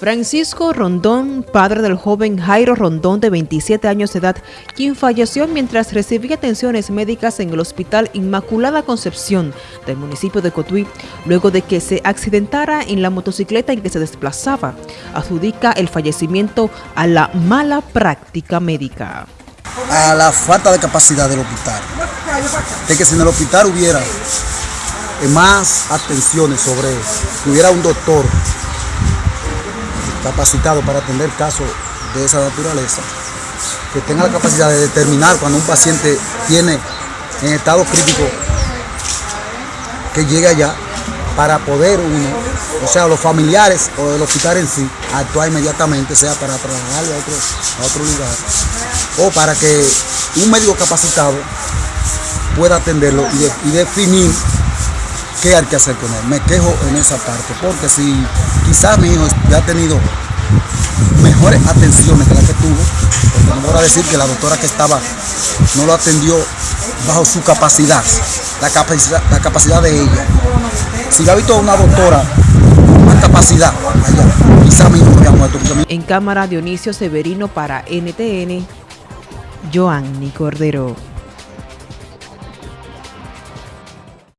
Francisco Rondón, padre del joven Jairo Rondón de 27 años de edad, quien falleció mientras recibía atenciones médicas en el Hospital Inmaculada Concepción del municipio de Cotuí, luego de que se accidentara en la motocicleta en que se desplazaba, adjudica el fallecimiento a la mala práctica médica. A la falta de capacidad del hospital, de que si en el hospital hubiera más atenciones sobre, que hubiera un doctor capacitado para atender casos de esa naturaleza, que tenga la capacidad de determinar cuando un paciente tiene en estado crítico que llegue allá para poder uno, o sea, los familiares o el hospital en sí, actuar inmediatamente, sea para trasladarlo a otro, a otro lugar, o para que un médico capacitado pueda atenderlo y, y definir qué hay que hacer con él. Me quejo en esa parte, porque si quizás mi hijo ya ha tenido mejores atenciones que la que tuvo, porque voy a decir que la doctora que estaba no lo atendió bajo su capacidad, la capacidad, la capacidad de ella. Si ha visto una doctora más capacidad, quizás mi hijo había muerto. En cámara Dionisio Severino para NTN, Joanny Cordero.